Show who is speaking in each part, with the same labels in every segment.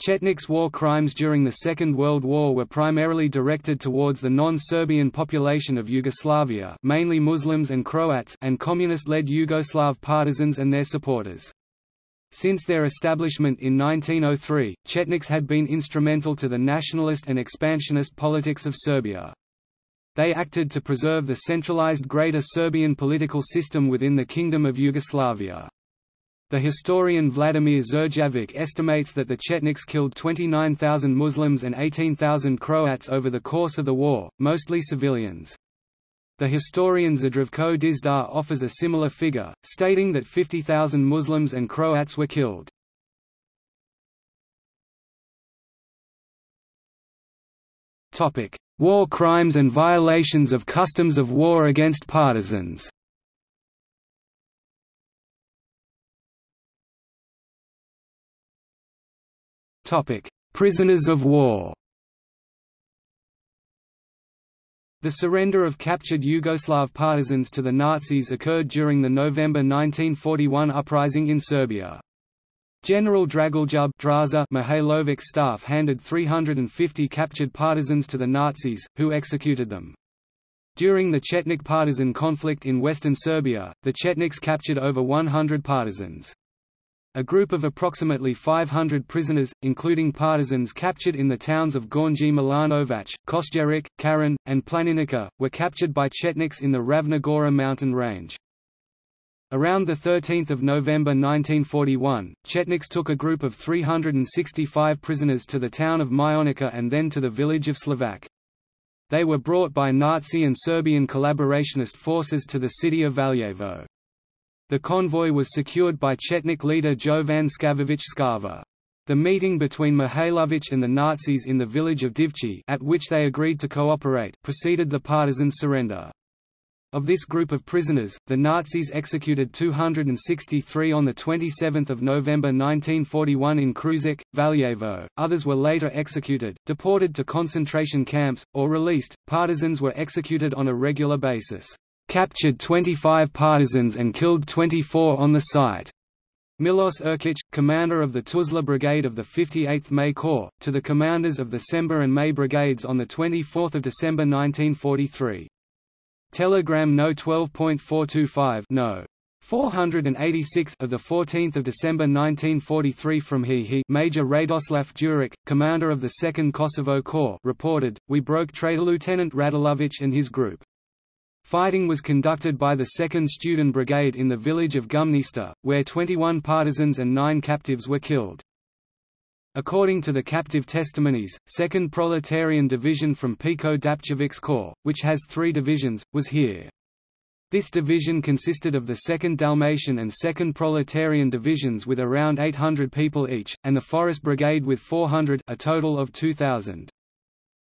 Speaker 1: Chetnik's war crimes during the Second World War were primarily directed towards the non-Serbian population of Yugoslavia mainly Muslims and Croats and communist-led Yugoslav partisans and their supporters. Since their establishment in 1903, Chetniks had been instrumental to the nationalist and expansionist politics of Serbia. They acted to preserve the centralized Greater Serbian political system within the Kingdom of Yugoslavia. The historian Vladimir Đurđević estimates that the Chetniks killed 29,000 Muslims and 18,000 Croats over the course of the war, mostly civilians. The historian Zdravko Dizdar offers a similar figure, stating that 50,000 Muslims and Croats were killed. War crimes and violations of customs of war against partisans Prisoners of war The surrender of captured Yugoslav partisans to the Nazis occurred during the November 1941 uprising in Serbia. General Dragoljub Draza Mihailovic's staff handed 350 captured partisans to the Nazis, who executed them. During the Chetnik partisan conflict in western Serbia, the Chetniks captured over 100 partisans. A group of approximately 500 prisoners, including partisans captured in the towns of Gornji Milanovac, Kosjeric, Karen, and Planinica, were captured by Chetniks in the Ravna Gora mountain range. Around 13 November 1941, Chetniks took a group of 365 prisoners to the town of Mionica and then to the village of Slovak. They were brought by Nazi and Serbian collaborationist forces to the city of Valjevo. The convoy was secured by Chetnik leader Jovan Skavović Skava. The meeting between Mihailović and the Nazis in the village of Divci at which they agreed to cooperate preceded the partisan surrender. Of this group of prisoners, the Nazis executed 263 on 27 November 1941 in Krušik, Valjevo, others were later executed, deported to concentration camps, or released. Partisans were executed on a regular basis captured 25 partisans and killed 24 on the site. Milos Erkic, commander of the Tuzla Brigade of the 58th May Corps, to the commanders of the Sember and May brigades on 24 December 1943. Telegram No. 12.425 No. 486 of the 14th of December 1943 from he he Major Radoslav Đurić, commander of the 2nd Kosovo Corps, reported, "We broke Traitor Lieutenant Radulović and his group. Fighting was conducted by the 2nd Student Brigade in the village of Gumnista, where 21 partisans and 9 captives were killed. According to the captive testimonies, 2nd Proletarian Division from Peko Dapčević's Corps, which has three divisions, was here. This division consisted of the 2nd Dalmatian and 2nd Proletarian divisions with around 800 people each, and the Forest Brigade with 400 a total of 2,000.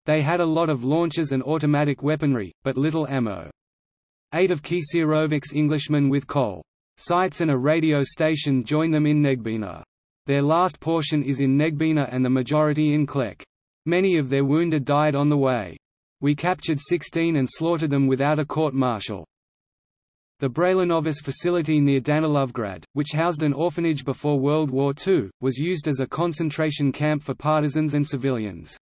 Speaker 1: They had a lot of launchers and automatic weaponry, but little ammo. Eight of Kisirovic's Englishmen with coal sites and a radio station join them in Negbina. Their last portion is in Negbina and the majority in Klek. Many of their wounded died on the way. We captured 16 and slaughtered them without a court-martial. The Brailanovas facility near Danilovgrad, which housed an orphanage before World War II, was used as a concentration camp for partisans and civilians.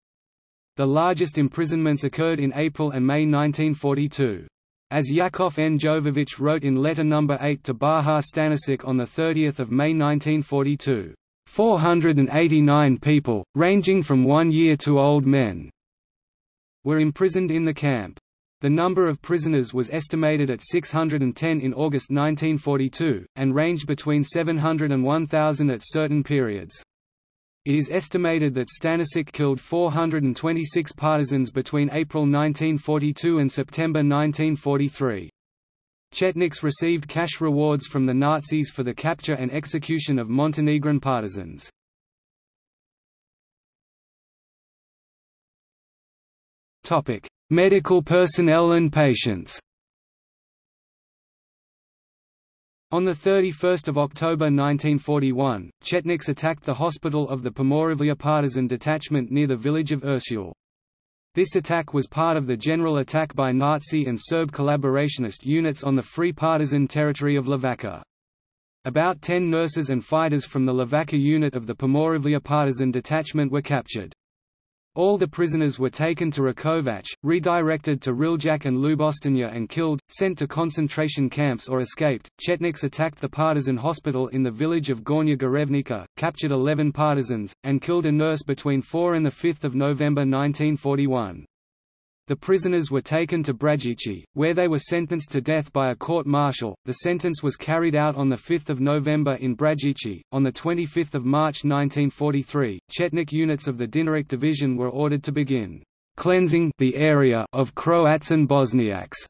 Speaker 1: The largest imprisonments occurred in April and May 1942. As Yakov N. Jovović wrote in letter No. 8 to Bajo Stanisic on 30 May 1942, 489 people, ranging from one year to old men, were imprisoned in the camp. The number of prisoners was estimated at 610 in August 1942, and ranged between 700 and 1,000 at certain periods. It is estimated that Stanisic killed 426 partisans between April 1942 and September 1943. Chetniks received cash rewards from the Nazis for the capture and execution of Montenegrin partisans. Medical personnel and patients On 31 October 1941, Chetniks attacked the hospital of the Pomoravlje partisan detachment near the village of Ursul. This attack was part of the general attack by Nazi and Serb collaborationist units on the Free Partisan territory of Levacha. About 10 nurses and fighters from the Levaka unit of the Pomoravlje partisan detachment were captured. All the prisoners were taken to Rakovac, redirected to Riljac and Lubostania and killed, sent to concentration camps or escaped. Chetniks attacked the partisan hospital in the village of Gornya Garevnika, captured 11 partisans, and killed a nurse between 4 and 5 November 1941. The prisoners were taken to Brajici, where they were sentenced to death by a court-martial. The sentence was carried out on 5 November in Brajici. On 25 March 1943, Chetnik units of the Dinaric Division were ordered to begin cleansing the area of Croats and Bosniaks,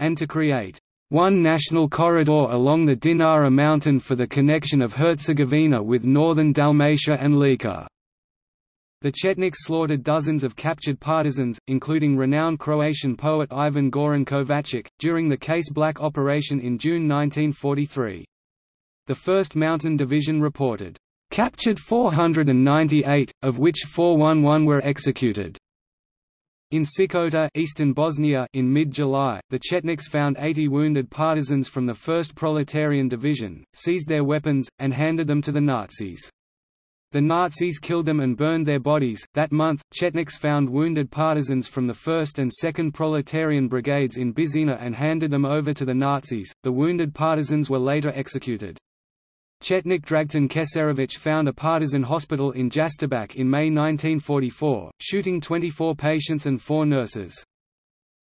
Speaker 1: and to create one national corridor along the Dinara mountain for the connection of Herzegovina with northern Dalmatia and Lika. The Chetniks slaughtered dozens of captured partisans, including renowned Croatian poet Ivan Goran Kovačić, during the Case Black operation in June 1943. The 1st Mountain Division reported, "...captured 498, of which 411 were executed." In Sikota eastern Bosnia in mid-July, the Chetniks found 80 wounded partisans from the 1st Proletarian Division, seized their weapons, and handed them to the Nazis. The Nazis killed them and burned their bodies. That month, Chetniks found wounded partisans from the 1st and 2nd Proletarian Brigades in Bizina and handed them over to the Nazis. The wounded partisans were later executed. Chetnik Dragutin Keserovich found a partisan hospital in Jastrebac in May 1944, shooting 24 patients and 4 nurses.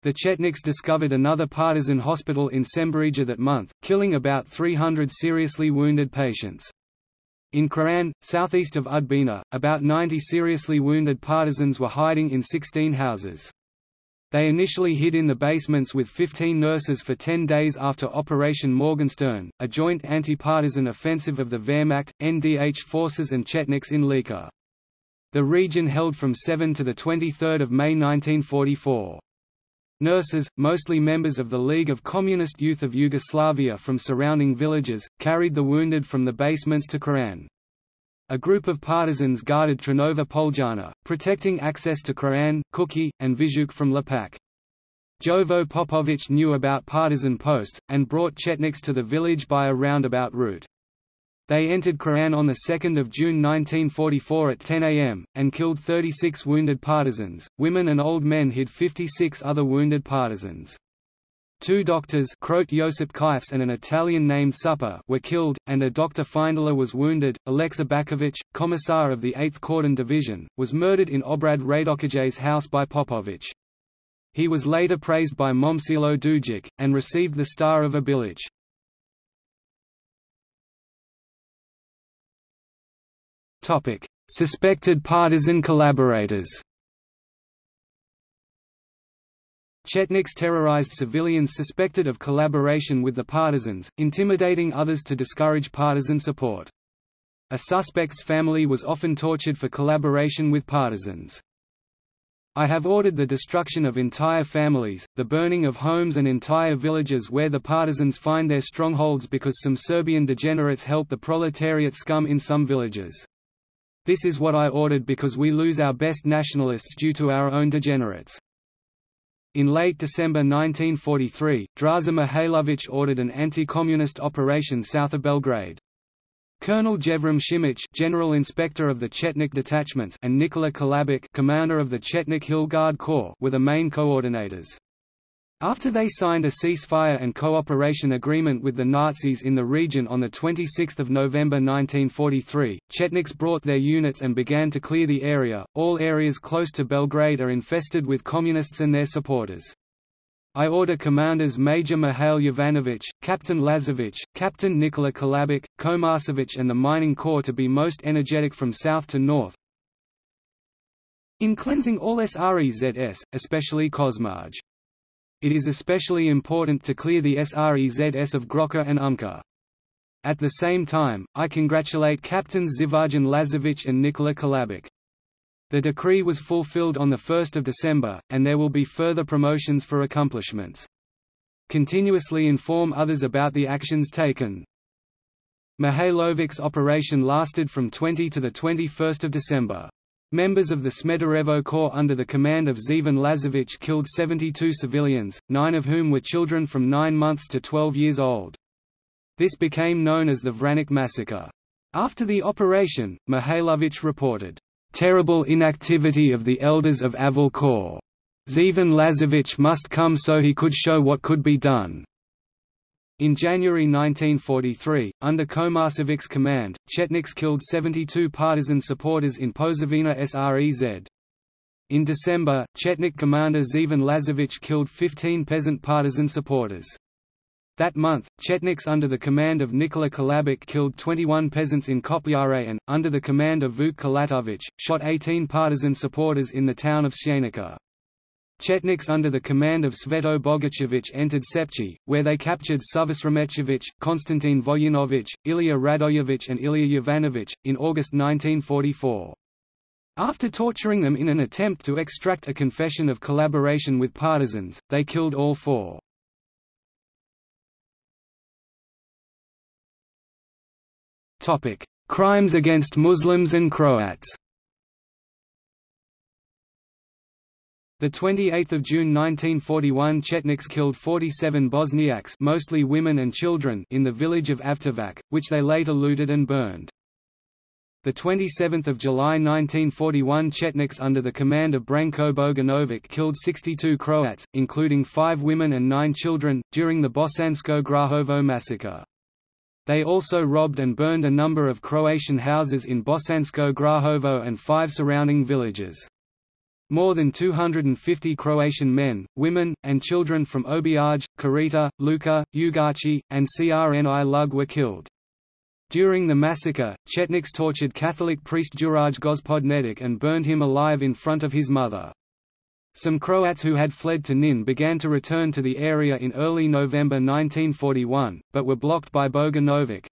Speaker 1: The Chetniks discovered another partisan hospital in Semberija that month, killing about 300 seriously wounded patients. In Kran, southeast of Udbina, about 90 seriously wounded partisans were hiding in 16 houses. They initially hid in the basements with 15 nurses for 10 days after Operation Morgenstern, a joint anti-partisan offensive of the Wehrmacht, NDH forces and Chetniks in Lika. The region held from 7 to 23 May 1944. Nurses, mostly members of the League of Communist Youth of Yugoslavia from surrounding villages, carried the wounded from the basements to Koran. A group of partisans guarded Tranova Poljana, protecting access to Koran, Kuki, and Vizhuk from Lapac. Jovo Popovic knew about partisan posts, and brought Chetniks to the village by a roundabout route. They entered Koran on 2 June 1944 at 10 am, and killed 36 wounded partisans. Women and old men hid 56 other wounded partisans. Two doctors Croat Josip Kifes and an Italian named Supper were killed, and a Dr. Findler was wounded. Aleksa Bakovic, commissar of the 8th Kordun Division, was murdered in Obrad Radokaj's house by Popovic. He was later praised by Momcilo Dujic, and received the Star of Obilic. Topic: Suspected partisan collaborators. Chetniks terrorized civilians suspected of collaboration with the partisans, intimidating others to discourage partisan support. A suspect's family was often tortured for collaboration with partisans. I have ordered the destruction of entire families, the burning of homes and entire villages where the partisans find their strongholds because some Serbian degenerates help the proletariat scum in some villages. This is what I ordered because we lose our best nationalists due to our own degenerates. In late December 1943, Draza Mihailovic ordered an anti-communist operation south of Belgrade. Colonel Jevrim Shimic General Inspector of the Chetnik detachments and Nikola Kalabic Commander of the Chetnik Hill Guard Corps were the main coordinators. After they signed a ceasefire and cooperation agreement with the Nazis in the region on 26 November 1943, Chetniks brought their units and began to clear the area. All areas close to Belgrade are infested with communists and their supporters. I order commanders Major Mihail Jovanovic, Captain Lazovic, Captain Nikola Kalabic, Komarsevic and the Mining Corps to be most energetic from south to north, in cleansing all SREZS, especially Kosmaj. It is especially important to clear the SREZS of Grocka and Umka. At the same time, I congratulate Captains Zivajan Lazovic and Nikola Kalabic. The decree was fulfilled on 1 December, and there will be further promotions for accomplishments. Continuously inform others about the actions taken. Mihailovic's operation lasted from 20 to 21 December. Members of the Smederevo Corps under the command of Zevan Lazovic killed 72 civilians, nine of whom were children from 9 months to 12 years old. This became known as the Vranić massacre. After the operation, Mihailovich reported, "...terrible inactivity of the elders of Aval Corps. Lazarevich must come so he could show what could be done." In January 1943, under Komarsevich's command, Chetniks killed 72 partisan supporters in Pozavina Srez. In December, Chetnik commander Zhivan Lazarevich killed 15 peasant partisan supporters. That month, Chetniks under the command of Nikola Kalabic killed 21 peasants in Kopyare and, under the command of Vuk Kalatovich, shot 18 partisan supporters in the town of Sienica. Chetniks under the command of Sveto Bogachevich entered Sepchi, where they captured Suvasramechevich, Konstantin Voyanovich, Ilya Radoyevich and Ilya Yovanovich, in August 1944. After torturing them in an attempt to extract a confession of collaboration with partisans, they killed all four. Crimes against Muslims and Croats The 28th of June 1941 Chetniks killed 47 Bosniaks mostly women and children in the village of Avtovac, which they later looted and burned. The 27th of July 1941 Chetniks under the command of Branko Bogdanovic killed 62 Croats, including 5 women and 9 children, during the Bosansko Grahovo massacre. They also robbed and burned a number of Croatian houses in Bosansko Grahovo and five surrounding villages. More than 250 Croatian men, women, and children from Obiaj, Karita, Luka, Ugaci, and Crni Lug were killed. During the massacre, Chetniks tortured Catholic priest Juraj Gospodnetic and burned him alive in front of his mother. Some Croats who had fled to Knin began to return to the area in early November 1941, but were blocked by Bogdanovic.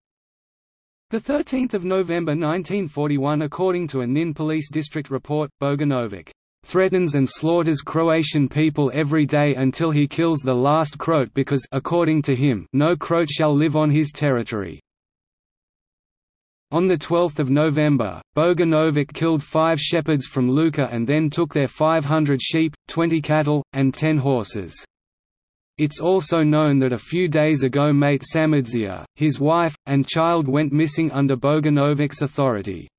Speaker 1: 13 November 1941 According to a Knin police district report, Bogdanovic threatens and slaughters Croatian people every day until he kills the last Croat because according to him, no Croat shall live on his territory. On 12 November, Bogdanovic killed five shepherds from Luka and then took their 500 sheep, 20 cattle, and 10 horses. It's also known that a few days ago mate Samadzia, his wife, and child went missing under Bogdanovic's authority.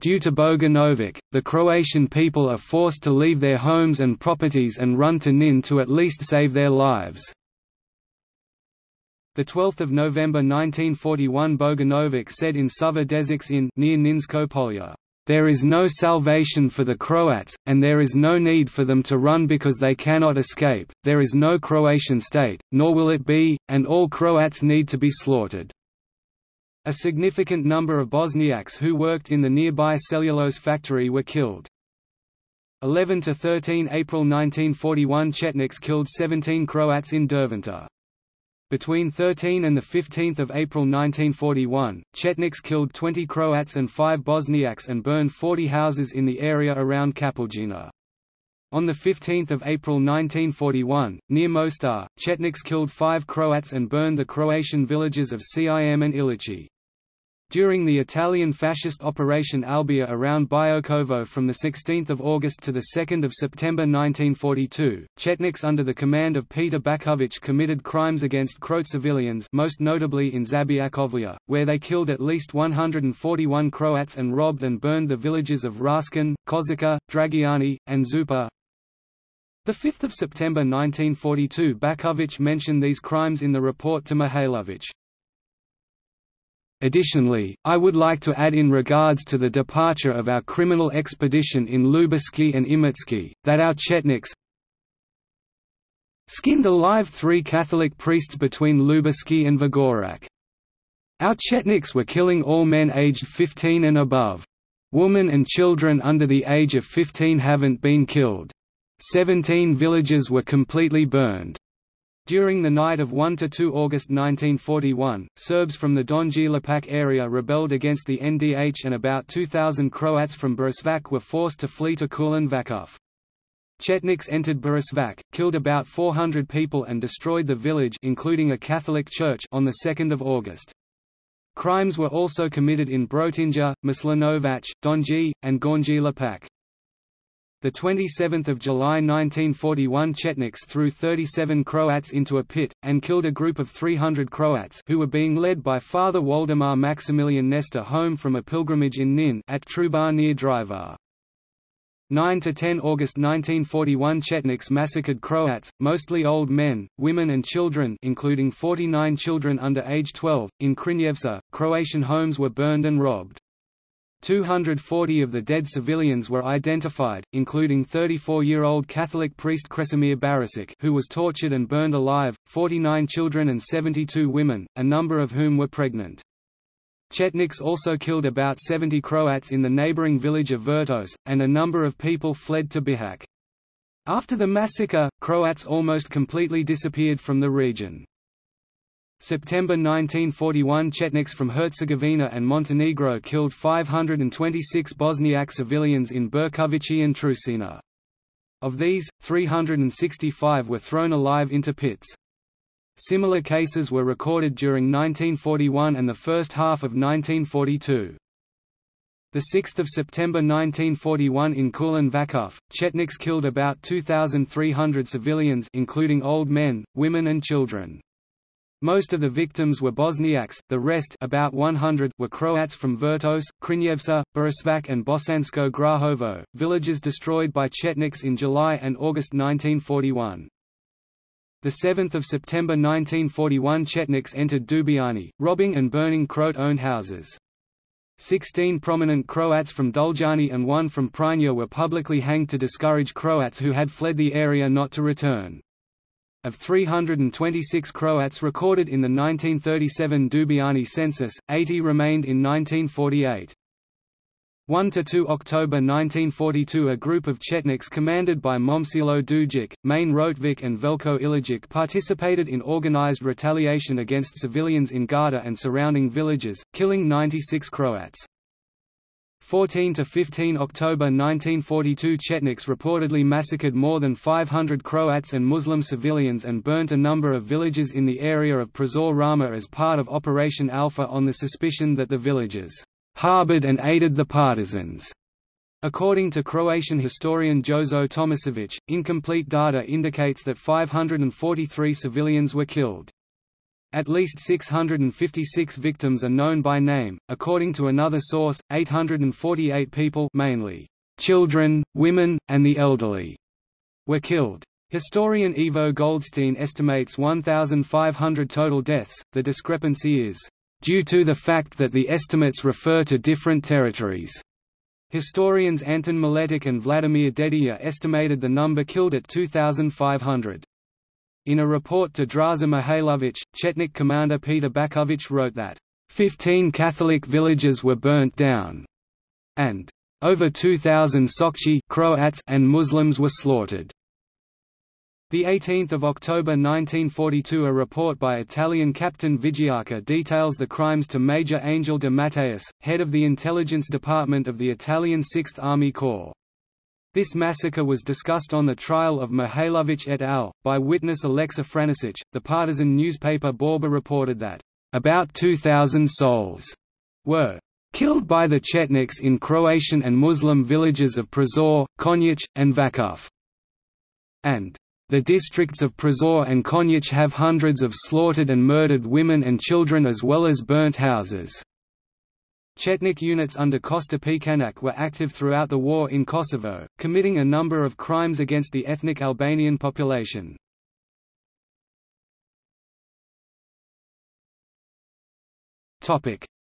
Speaker 1: Due to Bogdanovic, the Croatian people are forced to leave their homes and properties and run to Knin to at least save their lives. 12 November 1941 Bogdanovic said in Dezics in near Kninsko Polya, "...there is no salvation for the Croats, and there is no need for them to run because they cannot escape, there is no Croatian state, nor will it be, and all Croats need to be slaughtered." A significant number of Bosniaks who worked in the nearby cellulose factory were killed. 11 to 13 April 1941 Chetniks killed 17 Croats in Derventa. Between 13 and 15 April 1941, Chetniks killed 20 Croats and 5 Bosniaks and burned 40 houses in the area around Kapuljina. On 15 April 1941, near Mostar, Chetniks killed five Croats and burned the Croatian villages of Cim and Ilici. During the Italian fascist Operation Albia around Biokovo from 16 August to 2 September 1942, Chetniks under the command of Peter Bakovic committed crimes against Croat civilians most notably in Zabiakovlia, where they killed at least 141 Croats and robbed and burned the villages of Raskin, Kozica, Dragiani, and Zupa. 5 September 1942 Bakovic mentioned these crimes in the report to Mihailovich. Additionally, I would like to add in regards to the departure of our criminal expedition in Ljubuški and Imotski, that our Chetniks skinned alive three Catholic priests between Ljubuški and Vrgorac. Our Chetniks were killing all men aged 15 and above. Women and children under the age of 15 haven't been killed. Seventeen villages were completely burned. During the night of 1–2 August 1941, Serbs from the Donji Lapac area rebelled against the NDH and about 2,000 Croats from Boričevac were forced to flee to Kulan. Chetniks entered Boričevac, killed about 400 people and destroyed the village including a Catholic church on 2 August. Crimes were also committed in Brotinja, Maslinovac, Donji, and Gornji Lapac. The 27th of July 1941 Chetniks threw 37 Croats into a pit, and killed a group of 300 Croats who were being led by Father Waldemar Maximilian Nestor home from a pilgrimage in Nin at Trubar near Drvar. 9–10 August 1941 Chetniks massacred Croats, mostly old men, women and children including 49 children under age 12, in Krnjevca. Croatian homes were burned and robbed. 240 of the dead civilians were identified, including 34-year-old Catholic priest Kresimir Barasic who was tortured and burned alive, 49 children and 72 women, a number of whom were pregnant. Chetniks also killed about 70 Croats in the neighboring village of Vrtos, and a number of people fled to Bihać. After the massacre, Croats almost completely disappeared from the region. September 1941 Chetniks from Herzegovina and Montenegro killed 526 Bosniak civilians in Berkovići and Trusina. Of these, 365 were thrown alive into pits. Similar cases were recorded during 1941 and the first half of 1942. 6 September 1941 in Kulen Vakuf, Chetniks killed about 2,300 civilians including old men, women and children. Most of the victims were Bosniaks, the rest about 100 were Croats from Vrtos, Krnjevca, Boričevac and Bosansko Grahovo, villages destroyed by Chetniks in July and August 1941. The 7th of September 1941 Chetniks entered Dubiani, robbing and burning Croat-owned houses. Sixteen prominent Croats from Doljani and one from Prinja were publicly hanged to discourage Croats who had fled the area not to return. Of 326 Croats recorded in the 1937 Dubiani census, 80 remained in 1948. 1 to 2 October 1942 a group of Chetniks commanded by Momcilo Dujic, Main Rotvik and Velko Ilijic participated in organized retaliation against civilians in Garda and surrounding villages, killing 96 Croats. 14 to 15 October 1942 Chetniks reportedly massacred more than 500 Croats and Muslim civilians and burnt a number of villages in the area of Prozor Rama as part of Operation Alpha on the suspicion that the villages harbored and aided the partisans. According to Croatian historian Jozo Tomasevic, incomplete data indicates that 543 civilians were killed. At least 656 victims are known by name. According to another source, 848 people, mainly children, women, and the elderly, were killed. Historian Ivo Goldstein estimates 1,500 total deaths. The discrepancy is due to the fact that the estimates refer to different territories. Historians Anton Miletic and Vladimir Dedijer estimated the number killed at 2,500. In a report to Draza Mihailovic, Chetnik commander Peter Bakovic wrote that, "...15 Catholic villages were burnt down," and over 2,000 Sokchi Croats and Muslims were slaughtered. The 18th of October 1942 a report by Italian Captain Vigiaca details the crimes to Major Angel de Matteis, head of the intelligence department of the Italian Sixth Army Corps. This massacre was discussed on the trial of Mihailovic et al. by witness Alexa Franisic. The partisan newspaper Borba reported that, about 2,000 souls were killed by the Chetniks in Croatian and Muslim villages of Prozor, Konjic, and Vakuf. And the districts of Prozor and Konjic have hundreds of slaughtered and murdered women and children as well as burnt houses. Chetnik units under Kosta Pećanac were active throughout the war in Kosovo, committing a number of crimes against the ethnic Albanian population.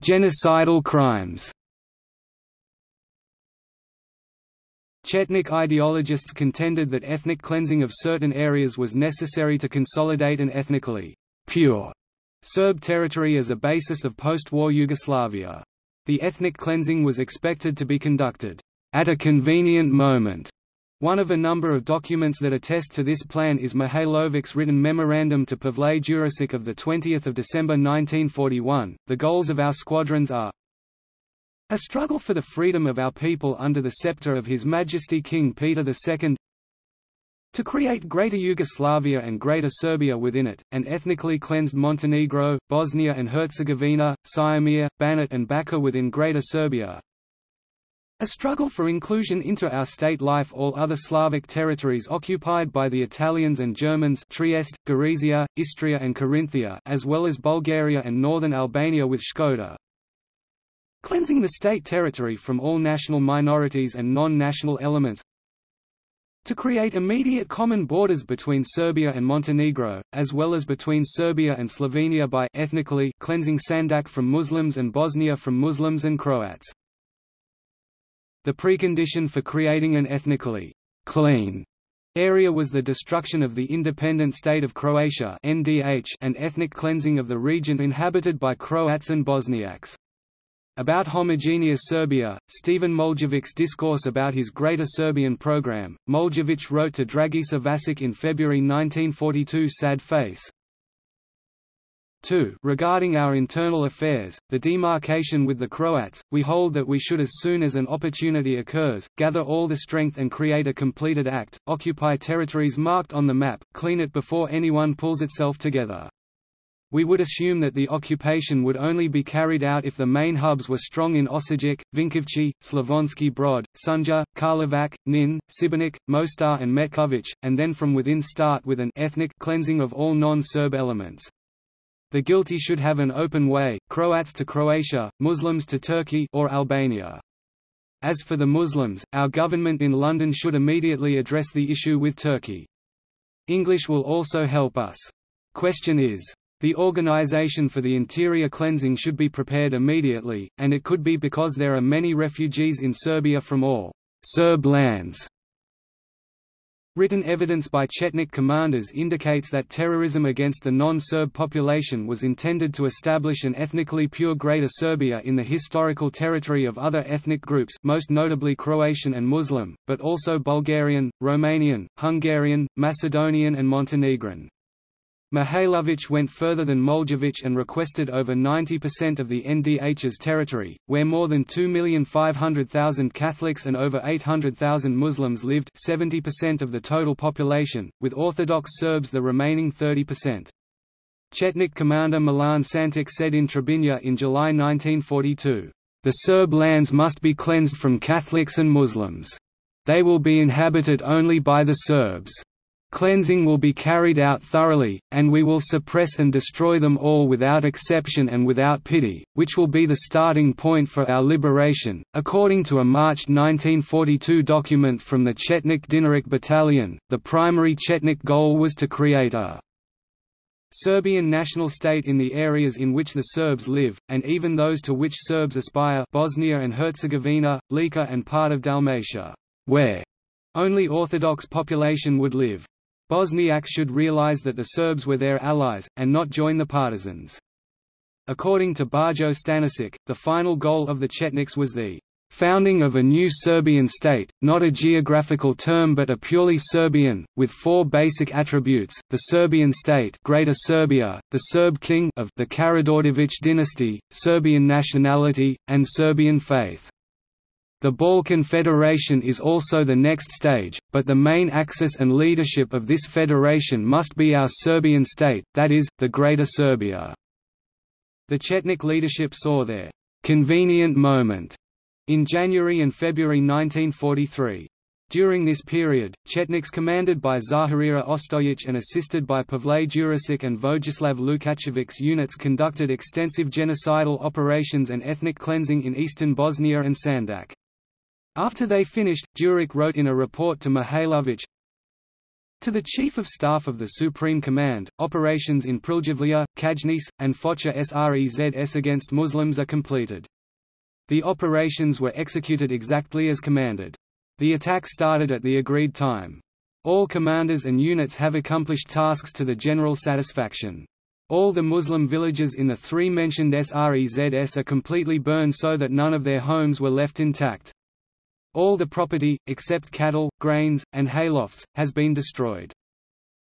Speaker 1: Genocidal crimes Chetnik ideologists contended that ethnic cleansing of certain areas was necessary to consolidate an ethnically pure Serb territory as a basis of post-war Yugoslavia. The ethnic cleansing was expected to be conducted at a convenient moment. One of a number of documents that attest to this plan is Mihailovic's written memorandum to Pavle Đurišić of 20 December 1941. The goals of our squadrons are a struggle for the freedom of our people under the scepter of His Majesty King Peter II to create Greater Yugoslavia and Greater Serbia within it, and ethnically cleansed Montenegro, Bosnia and Herzegovina, Siamir, Banat and Bačka within Greater Serbia. A struggle for inclusion into our state life all other Slavic territories occupied by the Italians and Germans Trieste, Gorizia, Istria and Carinthia as well as Bulgaria and northern Albania with Shkoder. Cleansing the state territory from all national minorities and non-national elements to create immediate common borders between Serbia and Montenegro, as well as between Serbia and Slovenia by ethnically cleansing Sandžak from Muslims and Bosnia from Muslims and Croats. The precondition for creating an ethnically clean area was the destruction of the independent state of Croatia (NDH) and ethnic cleansing of the region inhabited by Croats and Bosniaks. About homogeneous Serbia, Stephen Moljevic's discourse about his Greater Serbian program, Moljevic wrote to Dragiša Vasic in February 1942 Sad face, 2. Regarding our internal affairs, the demarcation with the Croats, we hold that we should as soon as an opportunity occurs, gather all the strength and create a completed act, occupy territories marked on the map, clean it before anyone pulls itself together. We would assume that the occupation would only be carried out if the main hubs were strong in Osijek, Vinkovci, Slavonski Brod, Sunja, Karlovac, Knin, Šibenik, Mostar and Metković, and then from within start with an ethnic cleansing of all non-Serb elements. The guilty should have an open way, Croats to Croatia, Muslims to Turkey or Albania. As for the Muslims, our government in London should immediately address the issue with Turkey. English will also help us. Question is, the organization for the interior cleansing should be prepared immediately, and it could be because there are many refugees in Serbia from all Serb lands Written evidence by Chetnik commanders indicates that terrorism against the non-Serb population was intended to establish an ethnically pure Greater Serbia in the historical territory of other ethnic groups most notably Croatian and Muslim, but also Bulgarian, Romanian, Hungarian, Macedonian and Montenegrin. Mihailović went further than Moljevic and requested over 90% of the NDH's territory, where more than 2,500,000 Catholics and over 800,000 Muslims lived 70% of the total population, with Orthodox Serbs the remaining 30%. Chetnik commander Milan Santic said in Trebinje in July 1942, "...the Serb lands must be cleansed from Catholics and Muslims. They will be inhabited only by the Serbs." Cleansing will be carried out thoroughly, and we will suppress and destroy them all without exception and without pity, which will be the starting point for our liberation. According to a March 1942 document from the Chetnik Dinaric Battalion, the primary Chetnik goal was to create a Serbian national state in the areas in which the Serbs live, and even those to which Serbs aspire Bosnia and Herzegovina, Lika and part of Dalmatia, where only Orthodox population would live. Bosniaks should realize that the Serbs were their allies, and not join the partisans. According to Bajo Stanisic, the final goal of the Chetniks was the founding of a new Serbian state, not a geographical term but a purely Serbian, with four basic attributes, the Serbian state Greater Serbia, the Serb king of the Karađorđević dynasty, Serbian nationality, and Serbian faith. The Balkan Federation is also the next stage, but the main axis and leadership of this federation must be our Serbian state, that is, the Greater Serbia. The Chetnik leadership saw their «convenient moment» in January and February 1943. During this period, Chetniks commanded by Zaharije Ostojic and assisted by Pavle Đurišić and Vojislav Lukačević's units conducted extensive genocidal operations and ethnic cleansing in eastern Bosnia and Sandžak. After they finished, Đurić wrote in a report to Mihailović, to the Chief of Staff of the Supreme Command, operations in Pljevlja, Čajniče, and Foča Srezs against Muslims are completed. The operations were executed exactly as commanded. The attack started at the agreed time. All commanders and units have accomplished tasks to the general satisfaction. All the Muslim villages in the three mentioned Srezs are completely burned so that none of their homes were left intact. All the property, except cattle, grains, and haylofts, has been destroyed.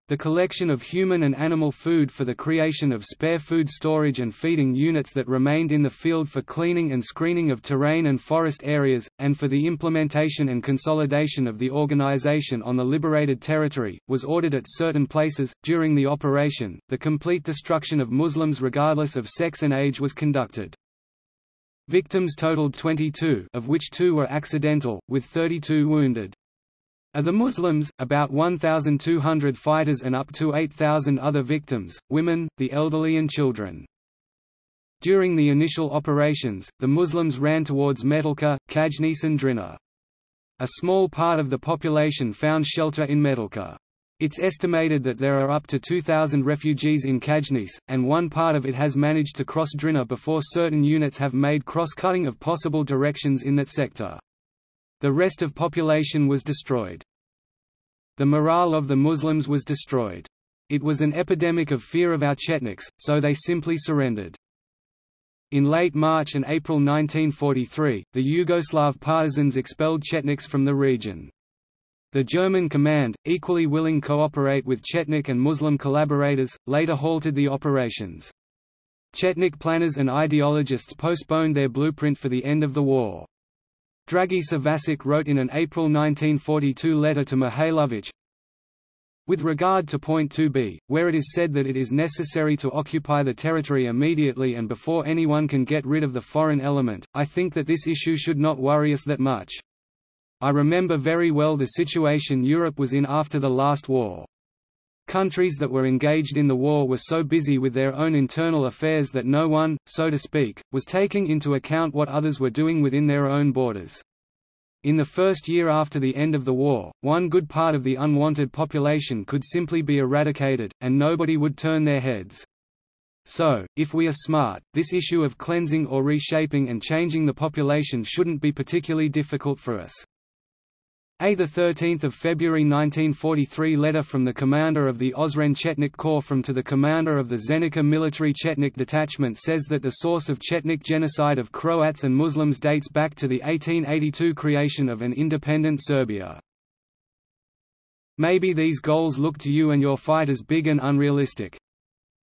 Speaker 1: The collection of human and animal food for the creation of spare food storage and feeding units that remained in the field for cleaning and screening of terrain and forest areas, and for the implementation and consolidation of the organization on the liberated territory, was ordered at certain places. During the operation, the complete destruction of Muslims regardless of sex and age was conducted. Victims totaled 22 of which two were accidental, with 32 wounded. Of the Muslims, about 1,200 fighters and up to 8,000 other victims, women, the elderly and children. During the initial operations, the Muslims ran towards Metaljka, Kajnis and Drina. A small part of the population found shelter in Metaljka. It's estimated that there are up to 2,000 refugees in Kajnis, and one part of it has managed to cross Drina before certain units have made cross-cutting of possible directions in that sector. The rest of population was destroyed. The morale of the Muslims was destroyed. It was an epidemic of fear of our Chetniks, so they simply surrendered. In late March and April 1943, the Yugoslav partisans expelled Chetniks from the region. The German command, equally willing to cooperate with Chetnik and Muslim collaborators, later halted the operations. Chetnik planners and ideologists postponed their blueprint for the end of the war. Dragisa Vasic wrote in an April 1942 letter to Mihailovich, with regard to point 2b, where it is said that it is necessary to occupy the territory immediately and before anyone can get rid of the foreign element, I think that this issue should not worry us that much. I remember very well the situation Europe was in after the last war. Countries that were engaged in the war were so busy with their own internal affairs that no one, so to speak, was taking into account what others were doing within their own borders. In the first year after the end of the war, one good part of the unwanted population could simply be eradicated, and nobody would turn their heads. So, if we are smart, this issue of cleansing or reshaping and changing the population shouldn't be particularly difficult for us. A 13 February 1943 letter from the commander of the Ozren Chetnik Corps from to the commander of the Zenica military Chetnik detachment says that the source of Chetnik genocide of Croats and Muslims dates back to the 1882 creation of an independent Serbia. Maybe these goals look to you and your fighters big and unrealistic.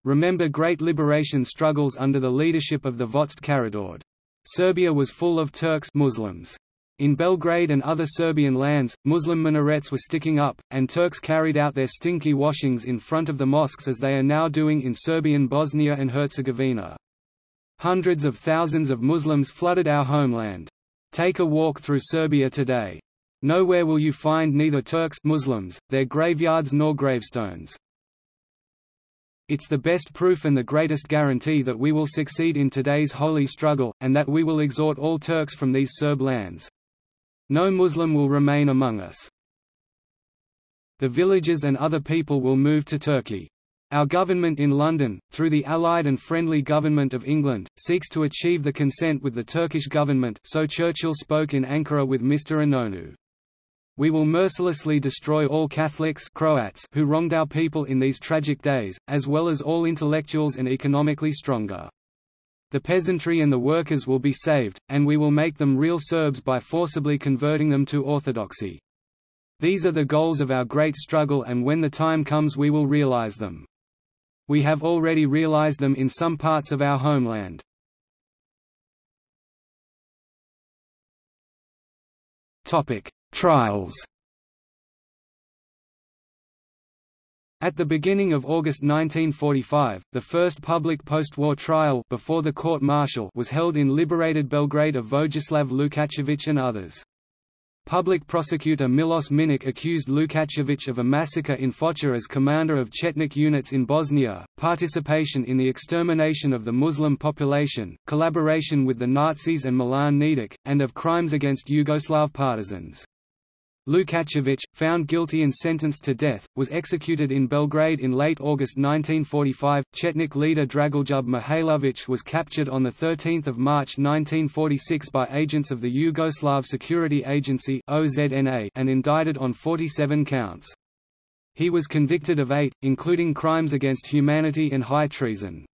Speaker 1: Remember great liberation struggles under the leadership of the Vojtse Karađorđe. Serbia was full of Turks Muslims. In Belgrade and other Serbian lands, Muslim minarets were sticking up, and Turks carried out their stinky washings in front of the mosques as they are now doing in Serbian Bosnia and Herzegovina. Hundreds of thousands of Muslims flooded our homeland. Take a walk through Serbia today. Nowhere will you find neither Turks Muslims, their graveyards nor gravestones. It's the best proof and the greatest guarantee that we will succeed in today's holy struggle, and that we will exhort all Turks from these Serb lands. No Muslim will remain among us. The villagers and other people will move to Turkey. Our government in London, through the Allied and friendly government of England, seeks to achieve the consent with the Turkish government so Churchill spoke in Ankara with Mr. Inonu. We will mercilessly destroy all Catholics Croats who wronged our people in these tragic days, as well as all intellectuals and economically stronger. The peasantry and the workers will be saved, and we will make them real Serbs by forcibly converting them to Orthodoxy. These are the goals of our great struggle and when the time comes we will realize them. We have already realized them in some parts of our homeland. Trials At the beginning of August 1945, the first public post-war trial before the court-martial was held in liberated Belgrade of Vojislav Lukačević and others. Public prosecutor Milos Minic accused Lukačević of a massacre in Foča as commander of Chetnik units in Bosnia, participation in the extermination of the Muslim population, collaboration with the Nazis and Milan Nedic, and of crimes against Yugoslav partisans. Lukačević, found guilty and sentenced to death, was executed in Belgrade in late August 1945. Chetnik leader Dragoljub Mihailović was captured on 13 March 1946 by agents of the Yugoslav Security Agency and indicted on 47 counts. He was convicted of eight, including crimes against humanity and high treason.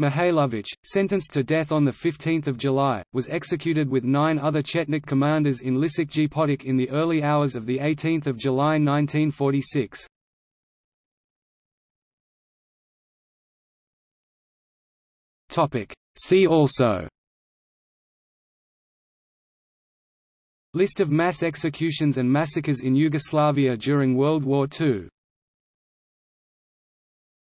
Speaker 1: Mihailović, sentenced to death on 15 July, was executed with nine other Chetnik commanders in Lisičiji Potok in the early hours of 18 July 1946. See also. List of mass executions and massacres in Yugoslavia during World War II